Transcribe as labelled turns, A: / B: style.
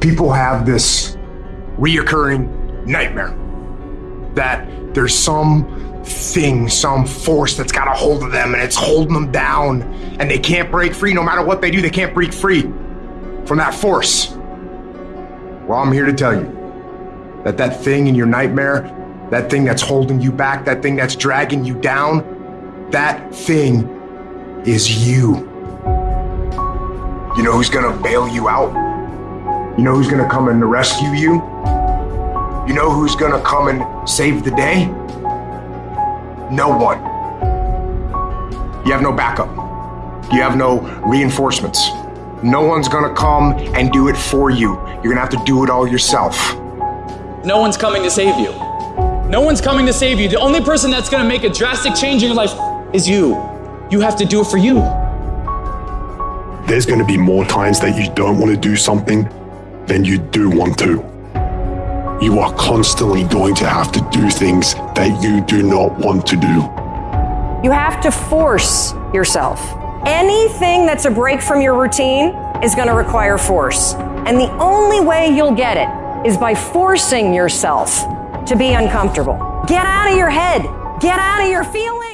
A: people have this reoccurring nightmare that there's some thing, some force that's got a hold of them and it's holding them down and they can't break free. No matter what they do, they can't break free from that force. Well, I'm here to tell you that that thing in your nightmare, that thing that's holding you back, that thing that's dragging you down, that thing is you. You know who's gonna bail you out? You know who's gonna come and rescue you? You know who's gonna come and save the day? No one. You have no backup. You have no reinforcements. No one's gonna come and do it for you. You're gonna have to do it all yourself.
B: No one's coming to save you. No one's coming to save you. The only person that's gonna make a drastic change in your life is you. You have to do it for you.
C: There's going to be more times that you don't want to do something than you do want to. You are constantly going to have to do things that you do not want to do.
D: You have to force yourself. Anything that's a break from your routine is going to require force. And the only way you'll get it is by forcing yourself to be uncomfortable. Get out of your head. Get out of your feelings.